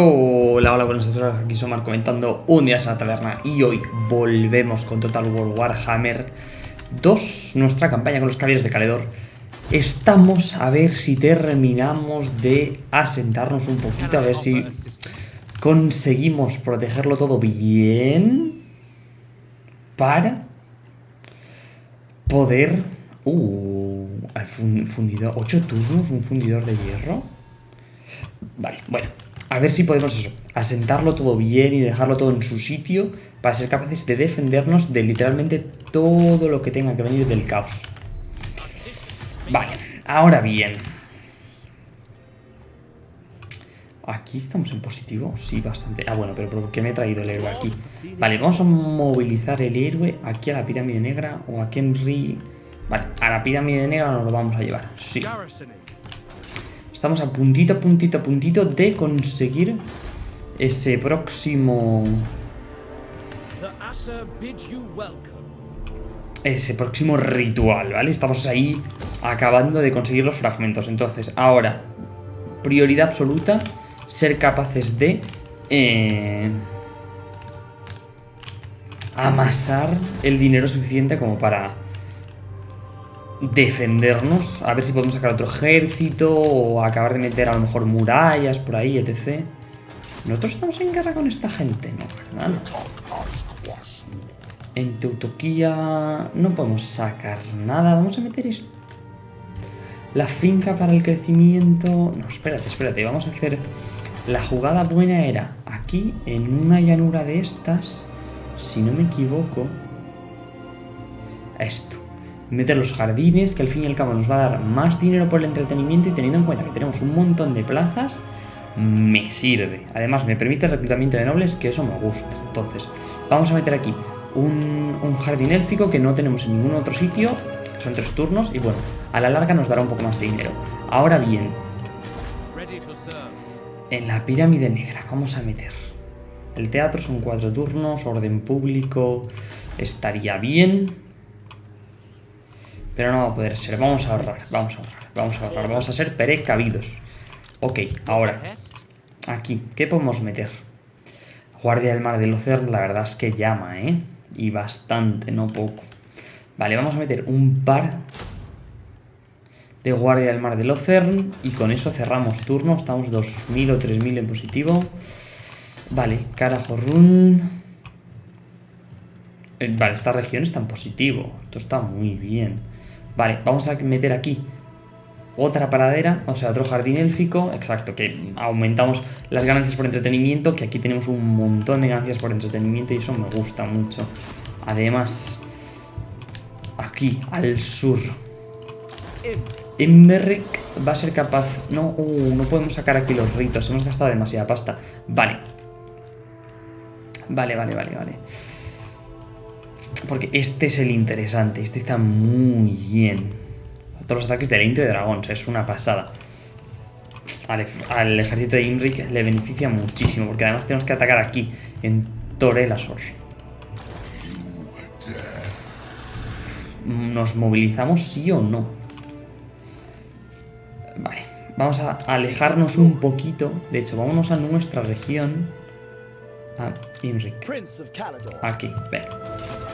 Hola, hola, buenas tardes, aquí Somar comentando un día en la taberna y hoy volvemos con Total War Warhammer 2, nuestra campaña con los caballeros de Caledor. Estamos a ver si terminamos de asentarnos un poquito, a ver si conseguimos protegerlo todo bien para poder... Uh, al fundidor, 8 turnos, un fundidor de hierro. Vale, bueno, a ver si podemos eso, asentarlo todo bien y dejarlo todo en su sitio para ser capaces de defendernos de literalmente todo lo que tenga que venir del caos. Vale, ahora bien. ¿Aquí estamos en positivo? Sí, bastante. Ah, bueno, pero ¿por qué me he traído el héroe aquí? Vale, vamos a movilizar el héroe aquí a la pirámide negra o a Henry... Vale, a la pirámide negra nos lo vamos a llevar. Sí. Estamos a puntito, puntito, puntito de conseguir ese próximo... Ese próximo ritual, ¿vale? Estamos ahí acabando de conseguir los fragmentos. Entonces, ahora, prioridad absoluta, ser capaces de... Eh, amasar el dinero suficiente como para defendernos, a ver si podemos sacar otro ejército o acabar de meter a lo mejor murallas por ahí, etc. Nosotros estamos en guerra con esta gente, ¿no? En Teutoquía no podemos sacar nada. Vamos a meter esto. La finca para el crecimiento... No, espérate, espérate. Vamos a hacer... La jugada buena era aquí, en una llanura de estas, si no me equivoco, esto meter los jardines, que al fin y al cabo nos va a dar más dinero por el entretenimiento y teniendo en cuenta que tenemos un montón de plazas, me sirve. Además, me permite el reclutamiento de nobles, que eso me gusta. Entonces, vamos a meter aquí un, jardín élfico que no tenemos en ningún otro sitio. Son tres turnos y bueno, a la larga nos dará un poco más de dinero. Ahora bien, en la pirámide negra vamos a meter... El teatro son cuatro turnos, orden público, estaría bien. Pero no va a poder ser. Vamos a ahorrar, vamos a ahorrar, vamos a ahorrar. Vamos a ser precavidos. Ok, ahora. Aquí, ¿qué podemos meter? Guardia del Mar del Océano, la verdad es que llama, ¿eh? Y bastante, no poco. Vale, vamos a meter un par de Guardia del Mar del Océano y con eso cerramos turno. Estamos 2000 o 3000 en positivo. Vale, carajo run. Eh, vale, esta región está en positivo. Esto está muy bien. Vale, vamos a meter aquí otra paradera, o sea, otro jardín élfico, exacto, que aumentamos las ganancias por entretenimiento, que aquí tenemos un montón de ganancias por entretenimiento y eso me gusta mucho. Además, aquí, al sur, Emberrick va a ser capaz... No, uh, no podemos sacar aquí los ritos, hemos gastado demasiada pasta. Vale. Vale, vale, vale, vale. Porque este es el interesante, este está muy bien. Todos los ataques de Aliento de Dragón, es una pasada. Al, ejército de Imric le beneficia muchísimo, porque además tenemos que atacar aquí, en Torelasor. ¿Nos movilizamos sí o no? Vale, vamos a alejarnos un poquito. De hecho, vámonos a nuestra región. A Imric. Aquí, venga.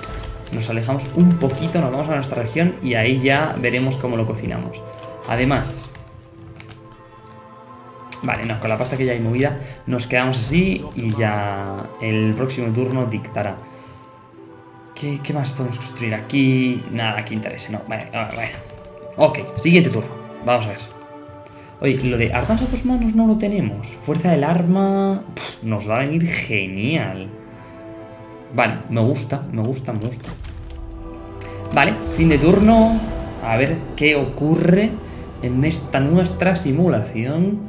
Nos alejamos un poquito, nos vamos a nuestra región y ahí ya veremos cómo lo cocinamos. Además... Vale, no, con la pasta que ya hay movida nos quedamos así y ya el próximo turno dictará. ¿Qué, más podemos construir aquí? Nada que interese, no. Vale, vale. Ok, siguiente turno. Vamos a ver. Oye, lo de armas a dos manos no lo tenemos. Fuerza del arma... nos va a venir genial. Vale, me gusta, me gusta, me gusta. Vale, fin de turno. A ver qué ocurre en esta nuestra simulación.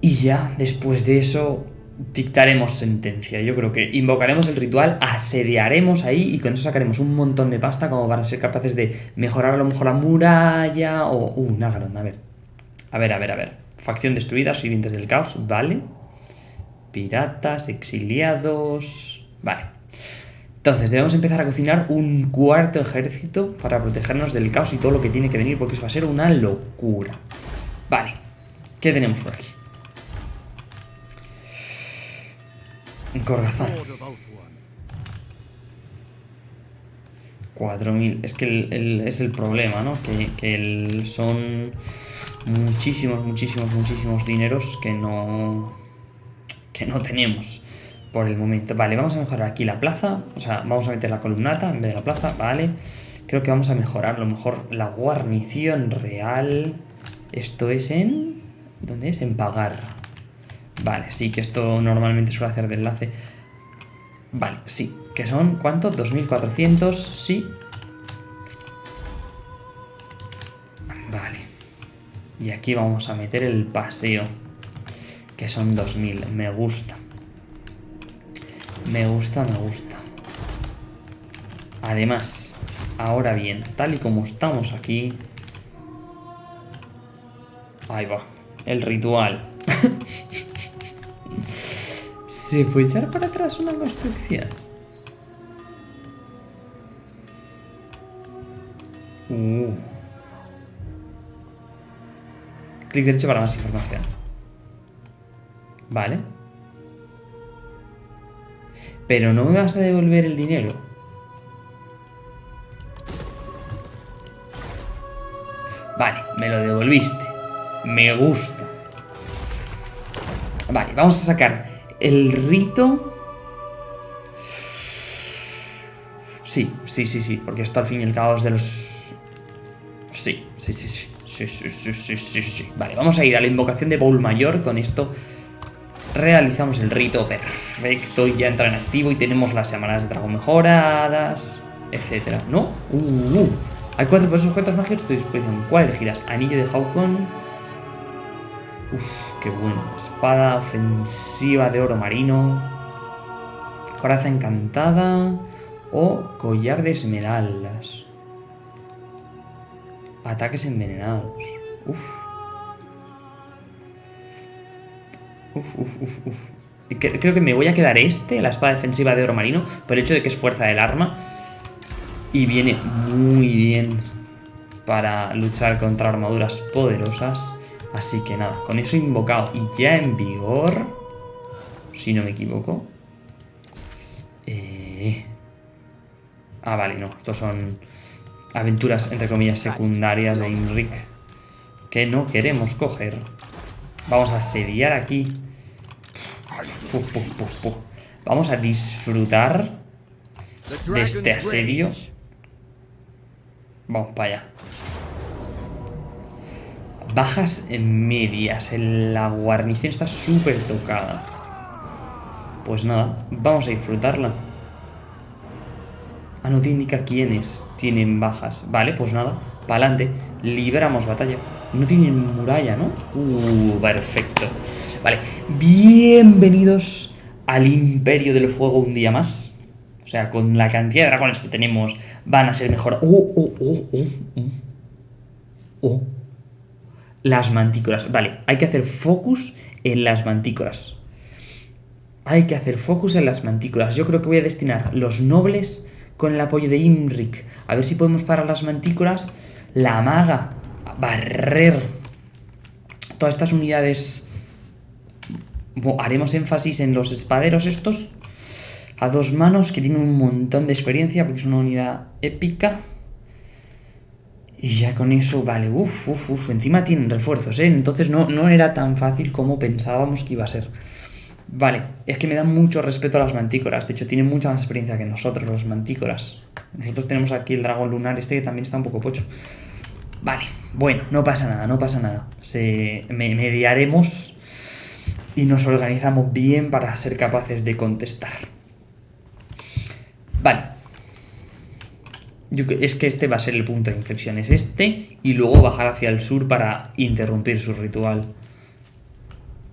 Y ya, después de eso, dictaremos sentencia. Yo creo que invocaremos el ritual, asediaremos ahí y con eso sacaremos un montón de pasta como para ser capaces de mejorar a lo mejor la muralla o... Uh, Nagaron, a ver. A ver, a ver, a ver. Facción destruida, sirvientes del caos, vale. Piratas, exiliados... Vale. Entonces, debemos empezar a cocinar un cuarto ejército para protegernos del caos y todo lo que tiene que venir, porque eso va a ser una locura. Vale. ¿Qué tenemos por aquí? Gorgazán. 4.000. Es que es el problema, ¿no? Que, son muchísimos, muchísimos, muchísimos dineros que no... Que no tenemos por el momento. Vale, vamos a mejorar aquí la plaza. O sea, vamos a meter la columnata en vez de la plaza. Vale. Creo que vamos a mejorar a lo mejor la guarnición real. Esto es en... ¿Dónde es? En pagar. Vale, sí, que esto normalmente suele hacer de enlace. Vale, sí. ¿Que son cuánto? 2400, sí. Vale. Y aquí vamos a meter el paseo. Que son 2000. Me gusta. Me gusta, me gusta. Además, ahora bien, tal y como estamos aquí... Ahí va. El ritual. ¿Se puede echar para atrás una construcción? Uh. Clic derecho para más información. Vale. Pero no me vas a devolver el dinero. Vale, me lo devolviste. Me gusta. Vale, vamos a sacar el rito... Sí, sí, sí, sí, porque esto al fin y al cabo es de los... Sí, sí, sí, sí, sí, sí, sí, sí, sí, sí. Vale, vamos a ir a la invocación de Bowl Mayor, con esto realizamos el rito perfecto y ya entra en activo y tenemos las llamadas de dragón mejoradas, etcétera, ¿no? Uh, uh. Hay cuatro objetos mágicos a tu disposición. ¿Cuál elegirás? Anillo de Hawkon, Uf, qué bueno. Espada ofensiva de oro marino. Coraza encantada. O collar de esmeraldas. Ataques envenenados. Uf. Uf, uf, uf, uf. Creo que me voy a quedar este, la espada defensiva de oro marino, por el hecho de que es fuerza del arma. Y viene muy bien para luchar contra armaduras poderosas. Así que nada, con eso invocado y ya en vigor, si no me equivoco. Eh... Ah, vale, no, estos son aventuras, entre comillas, secundarias de Imric que no queremos coger. Vamos a asediar aquí. Vamos a disfrutar de este asedio. Vamos para allá. Bajas en medias. La guarnición está súper tocada. Pues nada, vamos a disfrutarla. Ah, no te indica quiénes tienen bajas. Vale, pues nada, para adelante. Libramos batalla. No tienen muralla, ¿no? Uh, perfecto. Vale, bienvenidos al Imperio del Fuego un día más. O sea, con la cantidad de dragones que tenemos van a ser mejor. ¡Oh, oh, oh, oh! ¡Oh! oh las mantícoras. Vale, hay que hacer focus en las mantícoras. Hay que hacer focus en las mantícoras. Yo creo que voy a destinar los nobles con el apoyo de Imric. A ver si podemos parar las mantícoras. La maga. Barrer. Todas estas unidades. haremos énfasis en los espaderos estos. A dos manos que tienen un montón de experiencia porque es una unidad épica. Y ya con eso, vale, uff, uff, uff, encima tienen refuerzos, ¿eh? Entonces no, no era tan fácil como pensábamos que iba a ser. Vale, es que me dan mucho respeto a las mantícoras. De hecho, tienen mucha más experiencia que nosotros, las mantícoras. Nosotros tenemos aquí el dragón lunar este que también está un poco pocho. Vale, bueno, no pasa nada, no pasa nada. Se, mediaremos y nos organizamos bien para ser capaces de contestar. Vale, es que este va a ser el punto de inflexión, es este y luego bajar hacia el sur para interrumpir su ritual.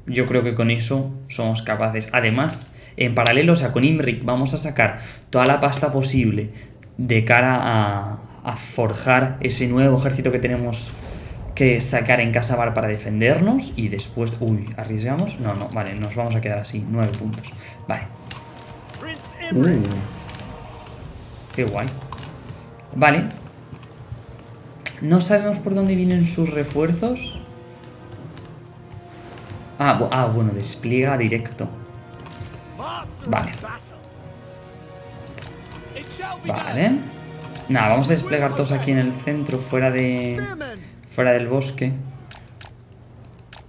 Yo creo que con eso somos capaces. Además, en paralelo, o sea, con Imric vamos a sacar toda la pasta posible de cara a, a forjar ese nuevo ejército que tenemos que sacar en Casabar para defendernos y después... Uy, ¿arriesgamos? No, no, vale, nos vamos a quedar así, nueve puntos. Vale. Uh, qué guay. Vale. No sabemos por dónde vienen sus refuerzos. Ah, ah bueno, despliega directo. Vale. Vale. Nada, vamos a desplegar todos aquí en el centro, fuera de... Fuera del bosque.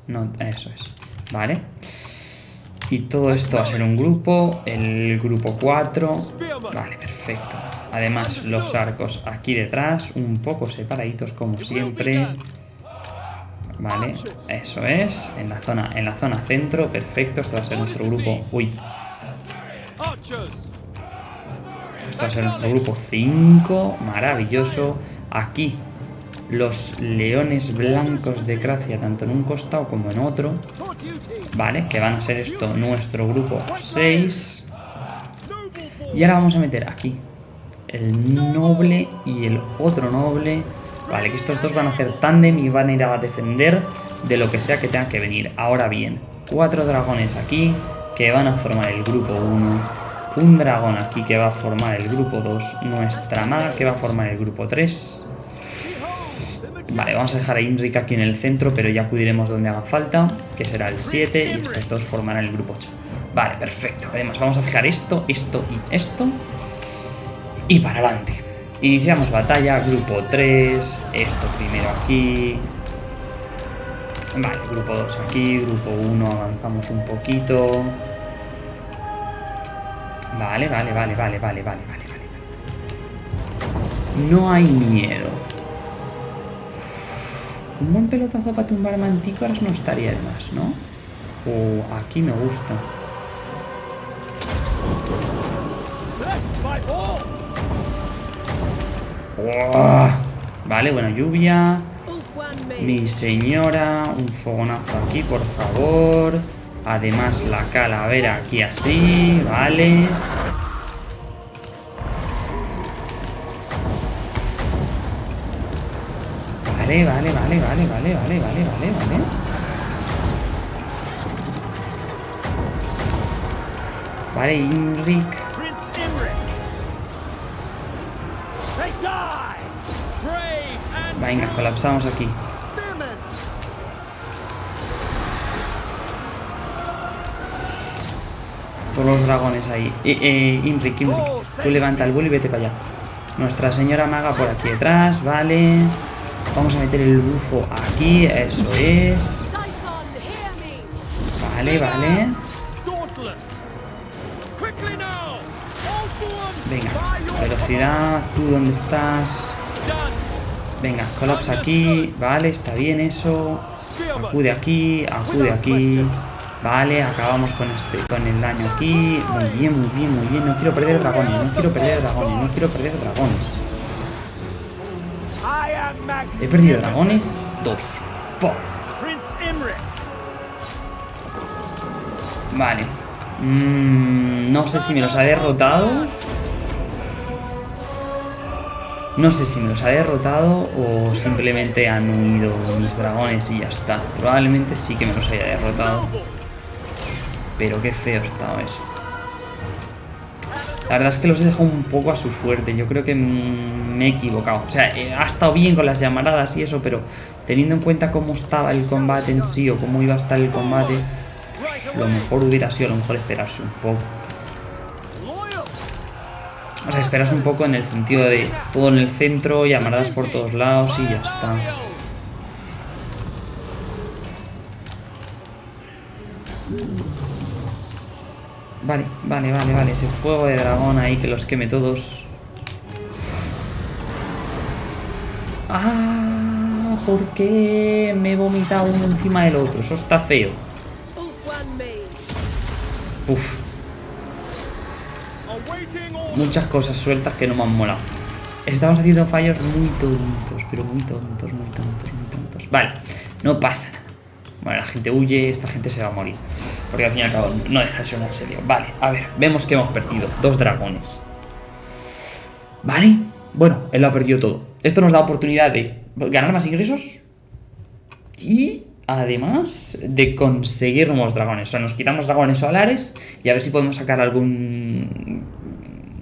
No, eso es. Vale. Y todo esto va a ser un grupo, el grupo 4. Vale, perfecto. Además, los arcos aquí detrás, un poco separaditos como siempre. Vale, eso es. En la zona, en la zona centro, perfecto. Esto va a ser nuestro grupo. Uy. A ser nuestro grupo 5. Maravilloso. Aquí, los leones blancos de Gracia, tanto en un costado como en otro. Vale, que van a ser esto nuestro grupo 6. Y ahora vamos a meter aquí el noble y el otro noble. Vale, que estos dos van a hacer tándem y van a ir a defender de lo que sea que tenga que venir. Ahora bien, cuatro dragones aquí que van a formar el grupo 1. Un dragón aquí que va a formar el grupo 2. Nuestra maga que va a formar el grupo 3. Vale, vamos a dejar a Imric aquí en el centro, pero ya acudiremos donde haga falta, que será el 7, y estos dos formarán el grupo 8. Vale, perfecto. Además, vamos a fijar esto, esto y esto. Y para adelante. Iniciamos batalla, grupo 3, esto primero aquí. Vale, grupo 2 aquí, grupo 1 avanzamos un poquito. Vale, vale, vale, vale, vale, vale, vale, vale. No hay miedo. Un buen pelotazo para tumbar mantícoras no estaría de más, ¿no? O aquí me gusta. Vale, bueno, lluvia. Mi señora, un fogonazo aquí, por favor. Además, la calavera aquí así, vale. Vale, vale, vale, vale, vale, vale, vale, vale, vale. Vale, Imric. Venga, colapsamos aquí. Todos los dragones ahí. Eh, eh, Imric. Tú levanta el vuelo y vete para allá. Nuestra señora maga por aquí detrás, vale. Vamos a meter el bufo aquí, eso es. Vale, vale. Venga, velocidad, tú dónde estás. Venga, colapsa aquí, vale, está bien eso. Acude aquí, acude aquí. Vale, acabamos con este, con el daño aquí. Muy bien, muy bien, muy bien. No quiero perder dragones, no quiero perder dragones, no quiero perder dragones. He perdido dragones. Dos. Vale. Mm, no sé si me los ha derrotado. No sé si me los ha derrotado o simplemente han huido mis dragones y ya está. Probablemente sí que me los haya derrotado. Pero qué feo estaba eso. La verdad es que los he dejado un poco a su suerte. Yo creo que me he equivocado. O sea, eh, ha estado bien con las llamaradas y eso, pero teniendo en cuenta cómo estaba el combate en sí o cómo iba a estar el combate, lo mejor hubiera sido a lo mejor esperarse un poco. O sea, esperarse un poco en el sentido de todo en el centro, llamaradas por todos lados y ya está. Vale, vale, vale, vale. Ese fuego de dragón ahí que los queme todos. ¡Ah! ¿Por qué me he vomitado uno encima del otro? Eso está feo. Uf. Muchas cosas sueltas que no me han molado. Estamos haciendo fallos muy tontos, pero muy tontos, muy tontos, muy tontos. Vale, no pasa nada. Bueno, la gente huye, esta gente se va a morir. Porque al fin y al cabo no deja de ser un serio. Vale, a ver, vemos que hemos perdido dos dragones. Vale, bueno, él lo ha perdido todo. Esto nos da oportunidad de ganar más ingresos y además de conseguir nuevos dragones. O sea, nos quitamos dragones solares y a ver si podemos sacar algún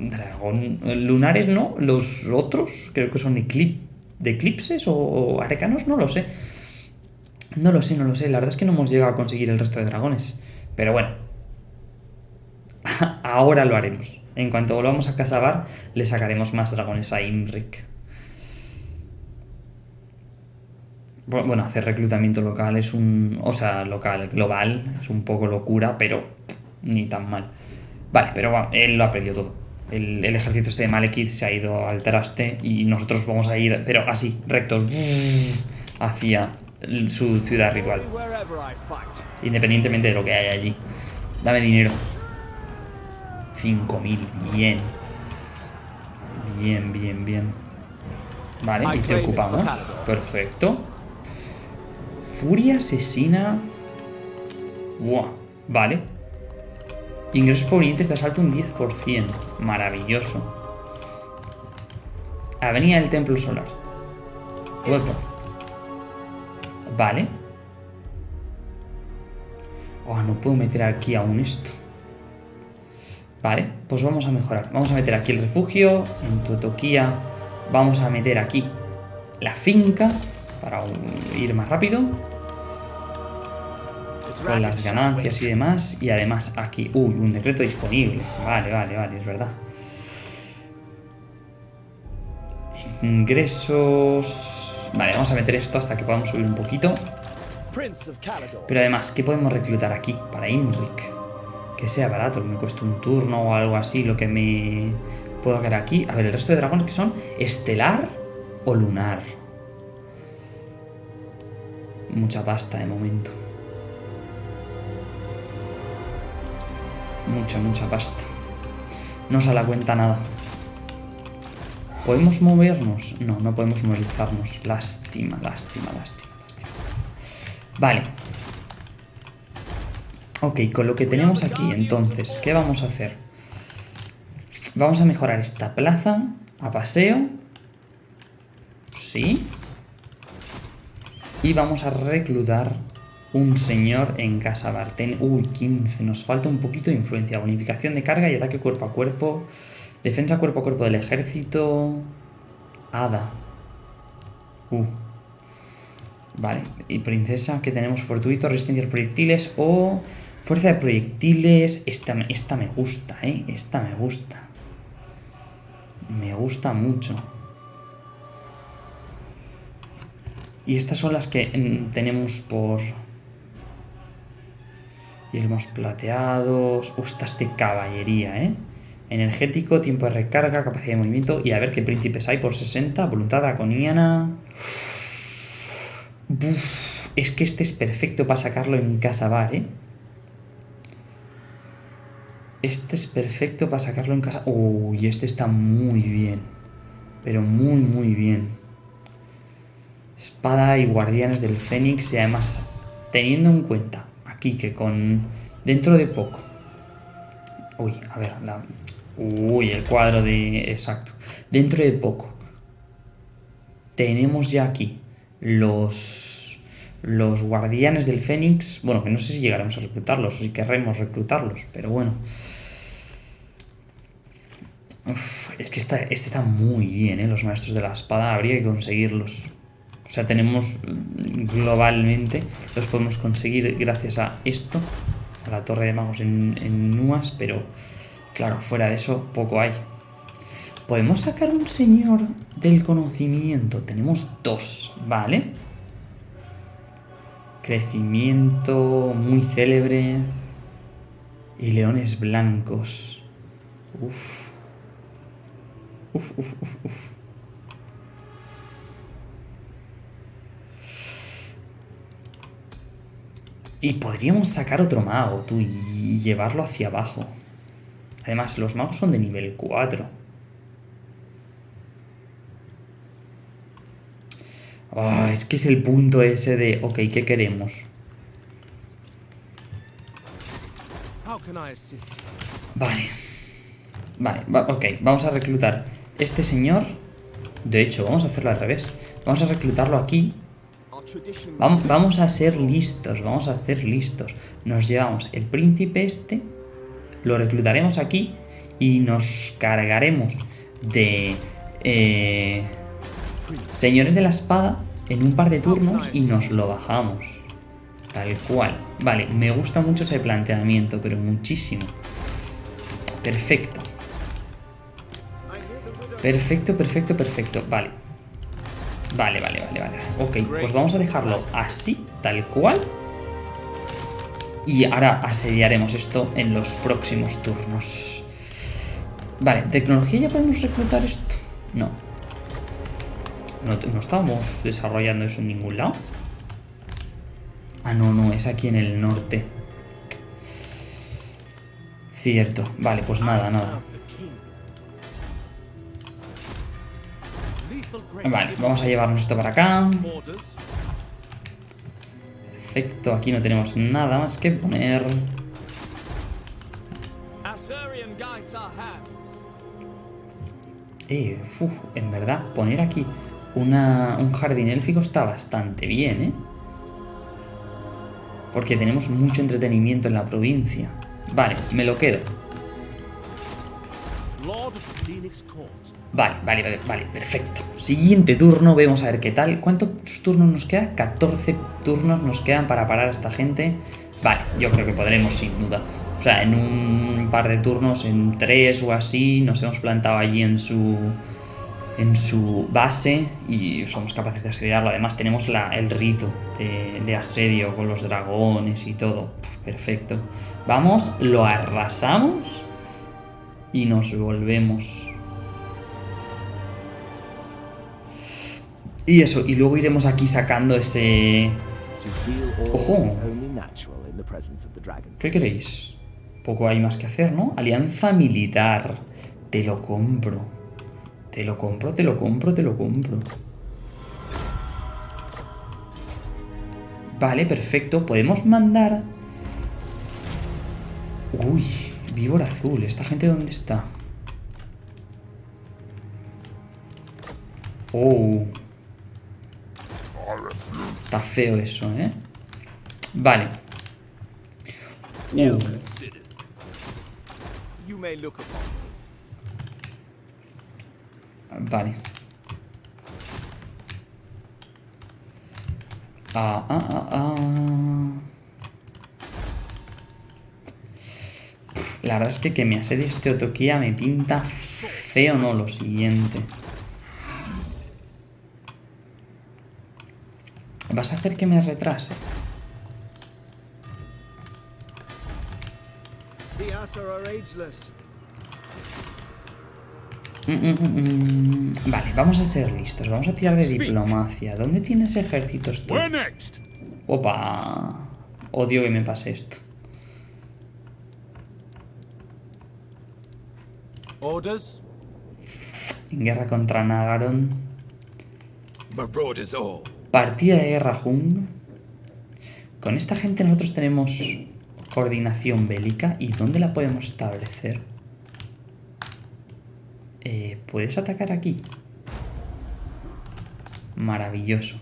dragón lunares, ¿no? Los otros, creo que son de eclipses o arcanos, no lo sé. No lo sé, no lo sé. La verdad es que no hemos llegado a conseguir el resto de dragones. Pero bueno. Ahora lo haremos. En cuanto volvamos a Casabar, le sacaremos más dragones a Imrik. Bueno, hacer reclutamiento local es un... O sea, local, global, es un poco locura, pero ni tan mal. Vale, pero él lo ha perdido todo. El, ejército este de Malekith se ha ido al traste y nosotros vamos a ir, pero así, rectos, hacia su ciudad ritual. Independientemente de lo que haya allí. Dame dinero. 5.000, bien. Bien, bien, bien. Vale, y te ocupamos. Perfecto. Furia asesina... Buah, vale. Ingresos provenientes de asalto un 10%. Maravilloso. Avenida del Templo Solar. Vale. Oh, no puedo meter aquí aún esto. Vale, pues vamos a mejorar. Vamos a meter aquí el refugio. En Totoquía vamos a meter aquí la finca para ir más rápido. Con las ganancias y demás. Y además aquí... Uy, un decreto disponible. Vale, vale, vale, es verdad. Ingresos... Vale, vamos a meter esto hasta que podamos subir un poquito. Pero además, ¿qué podemos reclutar aquí para Imrik? Que sea barato, que me cueste un turno o algo así, lo que me puedo quedar aquí. A ver, el resto de dragones que son estelar o lunar. Mucha pasta de momento. Mucha, mucha pasta. No se la cuenta nada. ¿Podemos movernos? No, no podemos movilizarnos. Lástima, lástima, lástima, lástima. Vale. Ok, con lo que tenemos aquí, entonces, ¿qué vamos a hacer? Vamos a mejorar esta plaza a paseo. Sí. Y vamos a reclutar un señor en Casa Barten. Uy, 15. Nos falta un poquito de influencia. Bonificación de carga y ataque cuerpo a cuerpo. Defensa cuerpo a cuerpo del ejército. Hada. Uh. Vale. Y princesa, que tenemos fortuito, resistencia a proyectiles o fuerza de proyectiles. Esta, esta me gusta, ¿eh? Esta me gusta. Me gusta mucho. Y estas son las que mm, tenemos por... Yelmos plateados... Ustas de caballería, ¿eh? Energético, tiempo de recarga, capacidad de movimiento... Y a ver qué príncipes hay por 60. Voluntad draconiana... es que este es perfecto para sacarlo en casa bar, ¿eh? Este es perfecto para sacarlo en casa... Uy, este está muy bien. Pero muy, muy bien. Espada y guardianes del Fénix y además teniendo en cuenta aquí que con dentro de poco uy a ver la, uy el cuadro de exacto dentro de poco tenemos ya aquí los los guardianes del Fénix bueno que no sé si llegaremos a reclutarlos o si querremos reclutarlos pero bueno es que este está muy bien, ¿eh? Los maestros de la espada habría que conseguirlos. O sea, tenemos mm, globalmente, los podemos conseguir gracias a esto, a la torre de magos en, en Nuas, pero claro, fuera de eso poco hay. Podemos sacar un señor del conocimiento. Tenemos dos, ¿vale? Crecimiento muy célebre. Y leones blancos. Uf. Uf, uf, uf, uf. Y podríamos sacar otro mago, tú, y llevarlo hacia abajo. Además, los magos son de nivel 4. Ah, es que es el punto ese de, ok, ¿qué queremos? Vale. Vale, ok, vamos a reclutar este señor. De hecho, vamos a hacerlo al revés. Vamos a reclutarlo aquí Vamos, a ser listos, vamos a ser listos. Nos llevamos el príncipe este, lo reclutaremos aquí y nos cargaremos de eh, señores de la espada en un par de turnos y nos lo bajamos. Tal cual. Vale, me gusta mucho ese planteamiento, pero muchísimo. perfecto. Perfecto, perfecto, perfecto. Vale. Vale, vale, vale, vale. Ok, pues vamos a dejarlo así, tal cual. Y ahora asediaremos esto en los próximos turnos. Vale, ¿tecnología ya podemos reclutar esto? No. No, no estábamos desarrollando eso en ningún lado. Ah, no, no, es aquí en el norte. Cierto. Vale, pues nada, nada. Vale, vamos a llevarnos esto para acá. Perfecto, aquí no tenemos nada más que poner. Eh, uf, en verdad, poner aquí una, un jardín élfico está bastante bien, ¿eh? Porque tenemos mucho entretenimiento en la provincia. Vale, me lo quedo. Vale, vale, vale, vale, perfecto. Siguiente turno, vemos a ver qué tal. ¿Cuántos turnos nos queda? 14 turnos nos quedan para parar a esta gente. Vale, yo creo que podremos sin duda. O sea, en un par de turnos, en tres o así, nos hemos plantado allí en su en su base y somos capaces de asediarlo. Además tenemos la, el rito de, de, asedio con los dragones y todo. perfecto. Vamos, lo arrasamos y nos volvemos. Y eso, y luego iremos aquí sacando ese... ¡Ojo! ¿Qué queréis? Poco hay más que hacer, ¿no? Alianza militar. Te lo compro. Te lo compro, te lo compro, te lo compro. Vale, perfecto. Podemos mandar... Uy, víbora azul. ¿Esta gente dónde está? Oh. Está feo eso, ¿eh? Vale. Uh. Vale. Ah, ah, ah, ah. La verdad es que que me asedie este Otokia me pinta feo, ¿no? Lo siguiente. ¿Vas a hacer que me retrase? Mm, mm, mm, vale, vamos a ser listos. Vamos a tirar de diplomacia. ¿Dónde tienes ejércitos tú? Opa. Odio que me pase esto. En guerra contra Nagaron. Partida de guerra Jung. Con esta gente nosotros tenemos coordinación bélica. ¿Y dónde la podemos establecer? Eh, ¿Puedes atacar aquí? Maravilloso.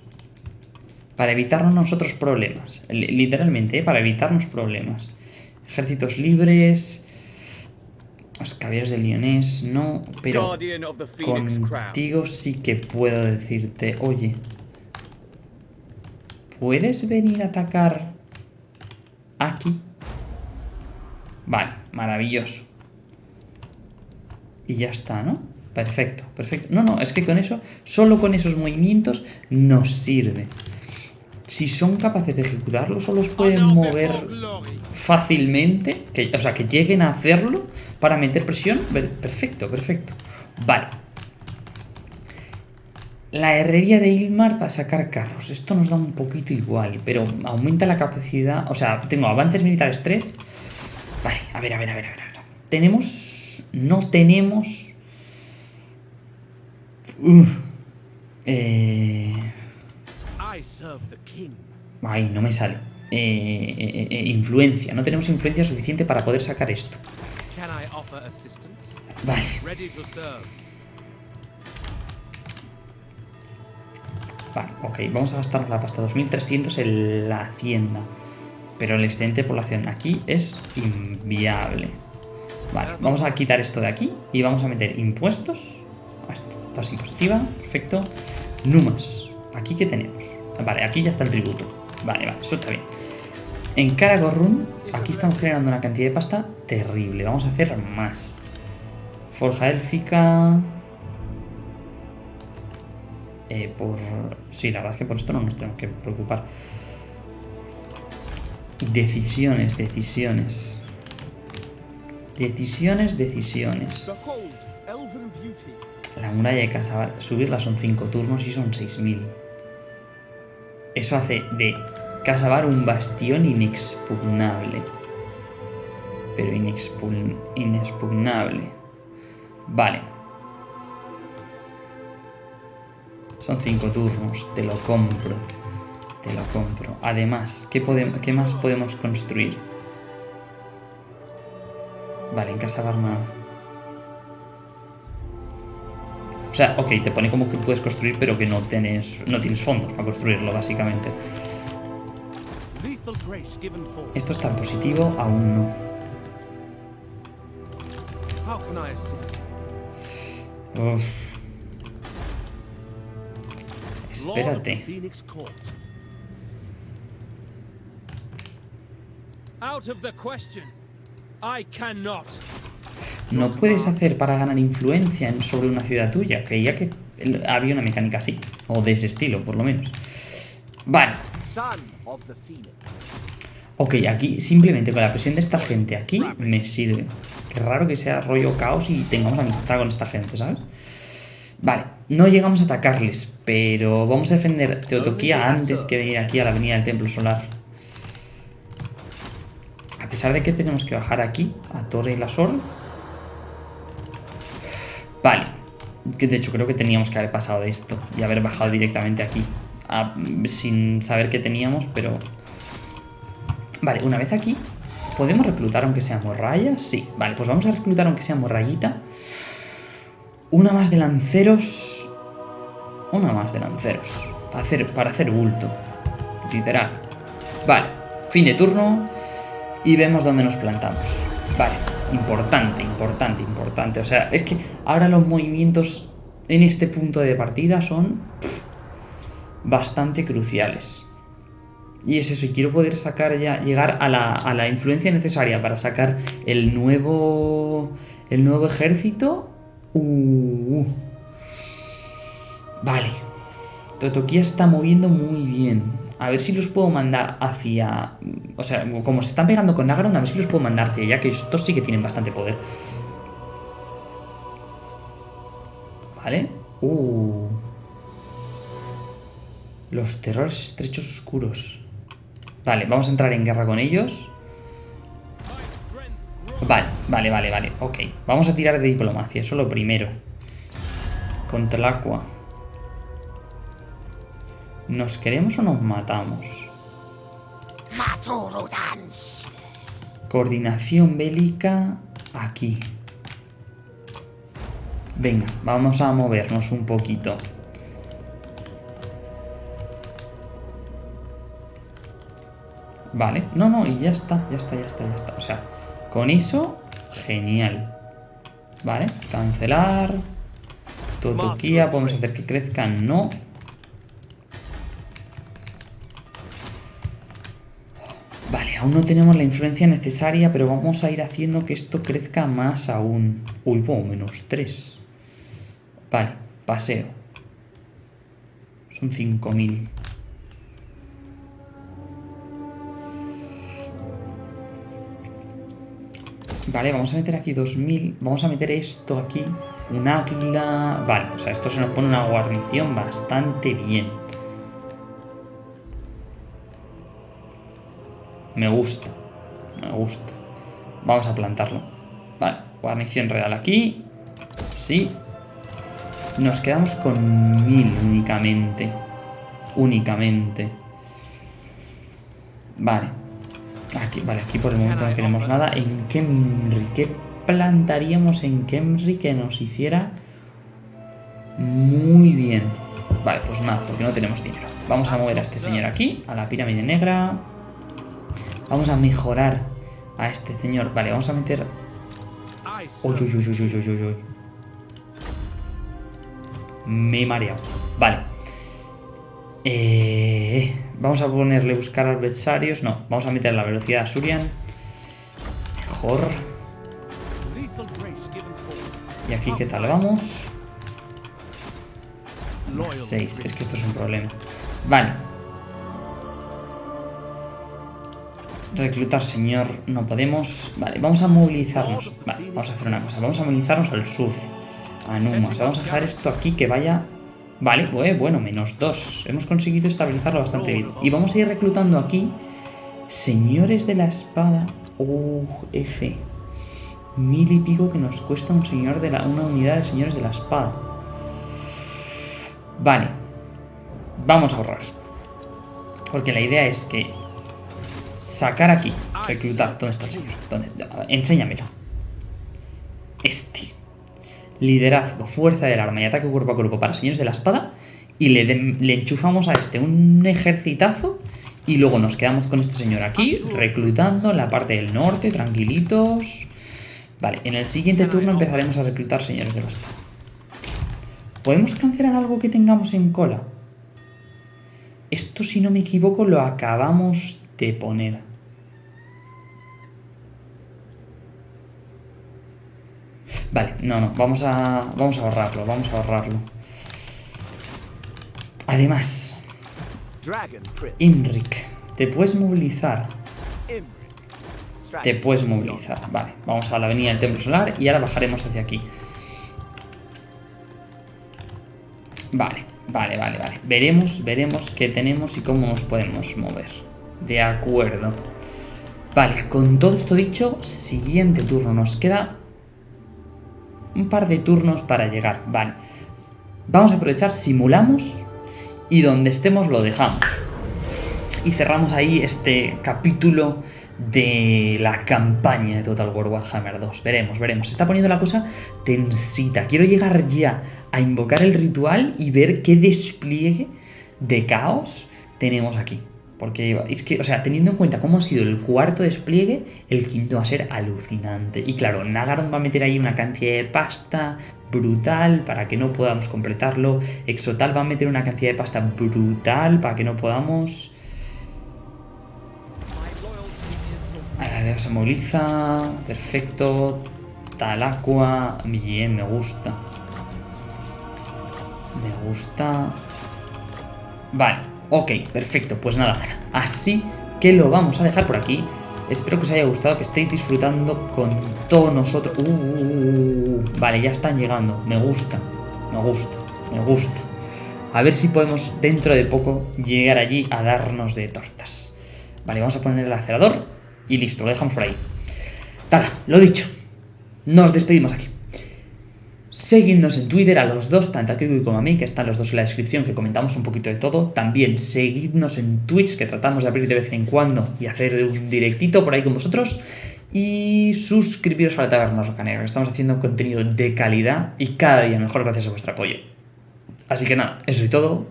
Para evitarnos nosotros problemas. Literalmente, ¿eh? para evitarnos problemas. Ejércitos libres. Los caballeros de Lyonés, no. Pero contigo sí que puedo decirte, oye, ¿Puedes venir a atacar aquí? Vale, maravilloso. Y ya está, ¿no? Perfecto, perfecto. No, no, es que con eso, solo con esos movimientos nos sirve. Si son capaces de ejecutarlo, solo los pueden mover fácilmente, que, o sea, que lleguen a hacerlo para meter presión. Perfecto, perfecto. Vale. La herrería de Ilmar para sacar carros. Esto nos da un poquito igual, pero aumenta la capacidad... O sea, tengo avances militares 3. Vale, a ver, a ver, a ver, a ver. Tenemos... No tenemos... Eh... Ay, no me sale. Eh, eh, eh, influencia. No tenemos influencia suficiente para poder sacar esto. Vale. Vale, ok, vamos a gastar la pasta 2300 en la hacienda. Pero el excedente de población aquí es inviable. Vale, vamos a quitar esto de aquí y vamos a meter impuestos. Esto, tasa impositiva, perfecto. Numas, aquí que tenemos. Vale, aquí ya está el tributo. Vale, vale, eso está bien. En Karagorrun, aquí estamos generando una cantidad de pasta terrible. Vamos a hacer más. Forja élfica... Eh, por... Sí, la verdad es que por esto no nos tenemos que preocupar. Decisiones, decisiones. Decisiones, decisiones. La muralla de Casabar, subirla son 5 turnos y son 6000. Eso hace de Casabar un bastión inexpugnable. Pero inexpugnable. Vale. Son 5 turnos, te lo compro. Te lo compro. Además, ¿qué, qué más podemos construir? Vale, en Casabar nada. O sea, ok, te pone como que puedes construir, pero que no tienes, no tienes fondos para construirlo, básicamente. Esto es tan positivo, aún no. Uf. Espérate. No puedes hacer para ganar influencia sobre una ciudad tuya. Creía que había una mecánica así. O de ese estilo, por lo menos. Vale. Ok, aquí simplemente con la presión de esta gente aquí me sirve. Qué raro que sea rollo caos y tengamos amistad con esta gente, ¿sabes? Vale, no llegamos a atacarles, pero vamos a defender Teotoquía antes que venir aquí a la avenida del Templo Solar. A pesar de que tenemos que bajar aquí, a Torre y la Sol, Vale. Que de hecho creo que teníamos que haber pasado de esto y haber bajado directamente aquí. sin saber qué teníamos, pero... Vale, una vez aquí, ¿podemos reclutar aunque sea morraya? Sí, vale, pues vamos a reclutar aunque sea morrayita. Una más de lanceros. Una más de lanceros. Para hacer, para hacer bulto. Literal. Vale, fin de turno. Y vemos dónde nos plantamos. Vale, importante, importante, importante. O sea, es que ahora los movimientos en este punto de partida son bastante cruciales. Y es eso, y quiero poder sacar ya, llegar a la, a la influencia necesaria para sacar el nuevo, el nuevo ejército. Uh, vale. Totokia está moviendo muy bien. A ver si los puedo mandar hacia... O sea, como se están pegando con Nagaron, a ver si los puedo mandar hacia allá, que estos sí que tienen bastante poder. ¿Vale? Uh. Los terrores estrechos oscuros. Vale, vamos a entrar en guerra con ellos. Vale, vale, vale, vale. Ok, vamos a tirar de diplomacia, eso lo primero. Contra el agua. ¿Nos queremos o nos matamos? Coordinación bélica aquí. Venga, vamos a movernos un poquito. Vale, no, no, y ya está, ya está, ya está, ya está. O sea, con eso, genial. Vale, cancelar. Totoquía, podemos hacer que crezcan, no. Aún no tenemos la influencia necesaria, pero vamos a ir haciendo que esto crezca más aún. Uy, bueno, menos 3. Vale, paseo. Son 5.000. Vale, vamos a meter aquí 2.000. Vamos a meter esto aquí. Un águila... Vale, o sea, esto se nos pone una guarnición bastante bien. Me gusta. Me gusta. Vamos a plantarlo. Vale, guarnición real aquí. Sí. Nos quedamos con mil únicamente. Únicamente. Vale. Aquí, vale, aquí por el momento no queremos nada. En Kemri, ¿qué plantaríamos en Kemri que nos hiciera muy bien? Vale, pues nada, porque no tenemos dinero. Vamos a mover a este señor aquí, a la pirámide negra. Vamos a mejorar a este señor. Vale, vamos a meter... Uy, uy, uy, uy, uy, uy, uy. Me he mareado. Vale. Eh, vamos a ponerle buscar adversarios. No, vamos a meter la velocidad a Surian. Mejor. Y aquí, ¿qué tal vamos? 6. Es que esto es un problema. Vale. Reclutar, señor. No podemos. Vale, vamos a movilizarnos. Vale, vamos a hacer una cosa. Vamos a movilizarnos al sur. A Numas. Vamos a dejar esto aquí que vaya Vale, bueno, menos dos. Hemos conseguido estabilizarlo bastante bien. Y vamos a ir reclutando aquí señores de la espada. Uh, F. Mil y pico que nos cuesta un señor de la, una unidad de señores de la espada. Vale. Vamos a ahorrar. Porque la idea es que sacar aquí, reclutar. ¿Dónde está el señor? ¿Dónde? Enséñamelo. Este liderazgo, fuerza del arma y ataque cuerpo a cuerpo para señores de la espada y le, le enchufamos a este un ejercitazo y luego nos quedamos con este señor aquí, reclutando en la parte del norte, tranquilitos. Vale, en el siguiente turno empezaremos a reclutar señores de la espada. ¿Podemos cancelar algo que tengamos en cola? Esto, si no me equivoco, lo acabamos de poner. Vale, no, no, vamos a, vamos a ahorrarlo, vamos a ahorrarlo. Además, Imric, te puedes movilizar. Te puedes movilizar. Vale, vamos a la avenida del Templo Solar y ahora bajaremos hacia aquí. Vale, vale, vale, vale. Veremos, veremos qué tenemos y cómo nos podemos mover. De acuerdo. Vale, con todo esto dicho, siguiente turno. Nos queda un par de turnos para llegar. Vale. Vamos a aprovechar, simulamos y donde estemos lo dejamos. Y cerramos ahí este capítulo de la campaña de Total War Warhammer 2. Veremos, veremos. Se está poniendo la cosa tensita. Quiero llegar ya a invocar el ritual y ver qué despliegue de caos tenemos aquí. Porque es que, o sea, teniendo en cuenta cómo ha sido el cuarto despliegue, el quinto va a ser alucinante. Y claro, Nagaron va a meter ahí una cantidad de pasta brutal para que no podamos completarlo. Exotal va a meter una cantidad de pasta brutal para que no podamos... Ahora se moviliza. Perfecto. Talacua. Bien, me gusta. Me gusta. Vale. Ok, perfecto, pues nada, así que lo vamos a dejar por aquí. Espero que os haya gustado, que estéis disfrutando con todos nosotros. Uh, uh, uh, vale, ya están llegando. Me gusta, me gusta, me gusta. A ver si podemos dentro de poco llegar allí a darnos de tortas. Vale, vamos a poner el acelerador y listo, lo dejamos por ahí. Nada, lo dicho. Nos despedimos aquí. Seguidnos en Twitter a los dos, tanto a Kiko como a mí, que están los dos en la descripción, que comentamos un poquito de todo. También seguidnos en Twitch, que tratamos de abrir de vez en cuando y hacer un directito por ahí con vosotros. Y suscribiros a la Taberna Rocanera, que estamos haciendo contenido de calidad y cada día mejor gracias a vuestro apoyo. Así que nada, eso y todo.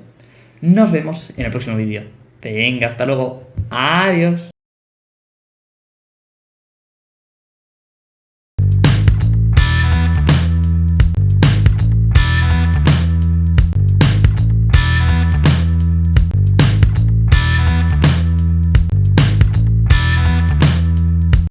Nos vemos en el próximo vídeo. Venga, hasta luego. Adiós.